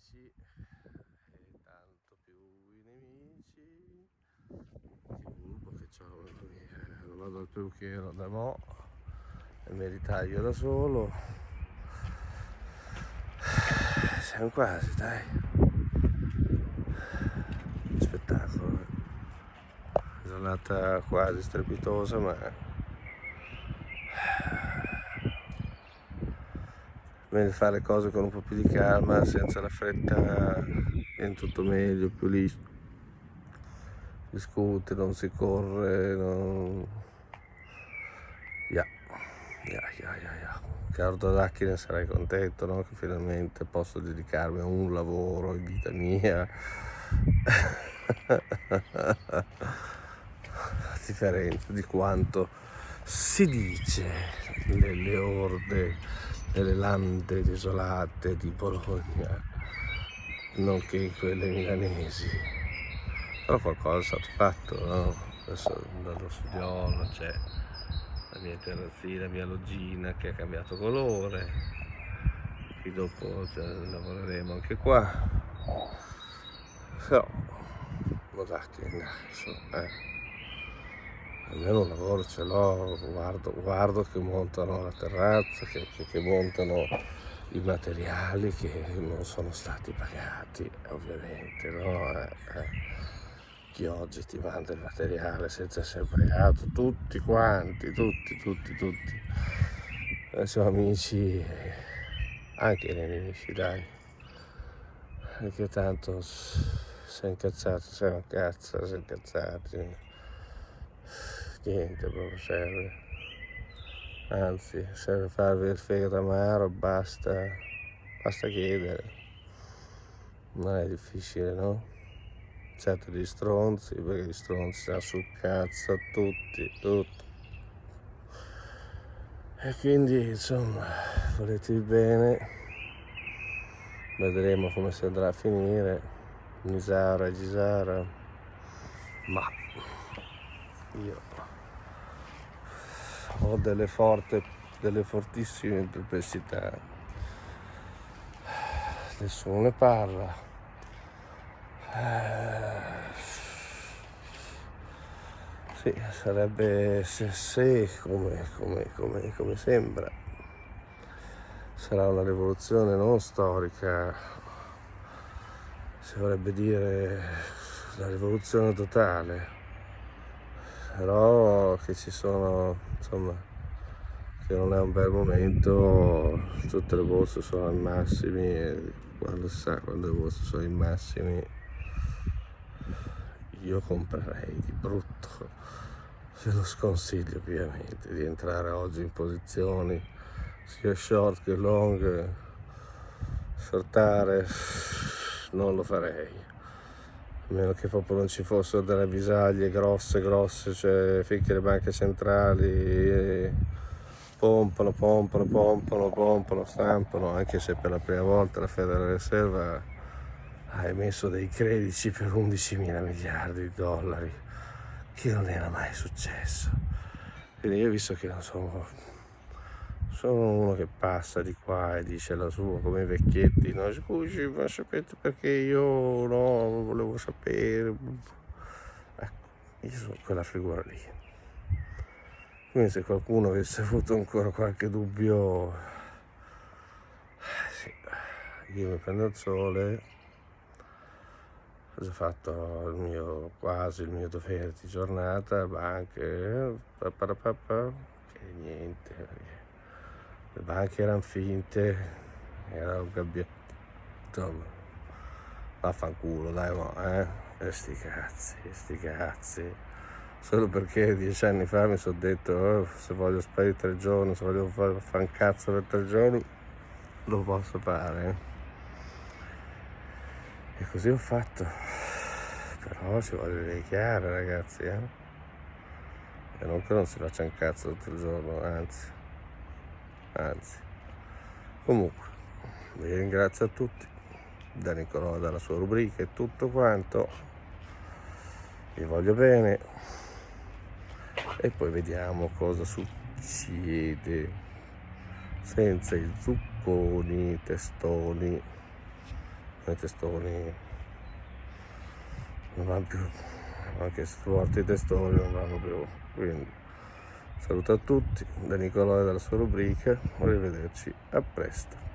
amici e tanto più i nemici. Che burbo che c'ho non vado al perucchiero da mo e me li taglio da solo. Siamo quasi dai. Spettacolo eh. giornata quasi strepitosa ma meglio fare le cose con un po' più di calma, senza la fretta, viene tutto meglio, più lì discute, non si corre, non... Yeah. Yeah, yeah, yeah, yeah. Caro Dodacchi ne sarai contento, no? Che finalmente posso dedicarmi a un lavoro in vita mia. a differenza di quanto si dice nelle orde nelle lande desolate di Bologna, nonché quelle milanesi. Però qualcosa è stato fatto, no? Adesso dallo studiolo c'è la mia terrazzina, la mia logina che ha cambiato colore, qui dopo cioè, lavoreremo anche qua. Però, guarda che insomma, eh almeno un lavoro ce l'ho, guardo, guardo, che montano la terrazza, che, che, che, montano i materiali che non sono stati pagati, ovviamente, no? Eh, eh. Chi oggi ti manda il materiale senza essere pagato, tutti quanti, tutti, tutti, tutti. Noi siamo amici, anche nemici, dai. Perché tanto è incazzato, siamo un cazzo, è incazzati niente proprio serve. Anzi serve farvi il fegato amaro basta basta chiedere. Non è difficile no? Certo gli stronzi perché gli stronzi stanno sul cazzo tutti tutti. E quindi insomma volete il bene vedremo come si andrà a finire. Nisara e Gisara. Ma io ho delle, forte, delle fortissime perplessità. Nessuno ne parla. Sì, sarebbe se, se come, come, come, come sembra. Sarà una rivoluzione non storica. Si vorrebbe dire la rivoluzione totale. Però che ci sono insomma che non è un bel momento tutte le borse sono ai massimi e quando sa quando le borse sono ai massimi io comprerei di brutto. Ve lo sconsiglio ovviamente di entrare oggi in posizioni sia short che long shortare non lo farei a meno che proprio non ci fossero delle avvisaglie grosse grosse cioè finché le banche centrali pompano pompano pompano pompano stampano anche se per la prima volta la Federal Reserve ha emesso dei crediti per 11 mila miliardi di dollari che non era mai successo. Quindi io visto che non sono sono uno che passa di qua e dice la sua come i vecchietti no? Scusi ma sapete perché io no volevo sapere ecco io sono quella figura lì. Quindi se qualcuno avesse avuto ancora qualche dubbio sì, io mi prendo il sole. Ho fatto il mio quasi il mio dovere di giornata banche che niente le banche erano finte era un gabbietto vaffanculo dai mo eh? E sti cazzi sti cazzi. Solo perché dieci anni fa mi sono detto oh, se voglio sparire tre giorni se voglio fare un cazzo per tre giorni lo posso fare. E così ho fatto. Però ci voglio dire chiaro ragazzi eh? e non che non si faccia un cazzo tutto il giorno anzi anzi comunque vi ringrazio a tutti da Nicolò dalla sua rubrica e tutto quanto. Vi voglio bene. E poi vediamo cosa succede senza i zucconi testoni. I testoni non vanno più anche se tu altri testoni non vanno più quindi saluto a tutti da Nicolò e dalla sua rubrica arrivederci a presto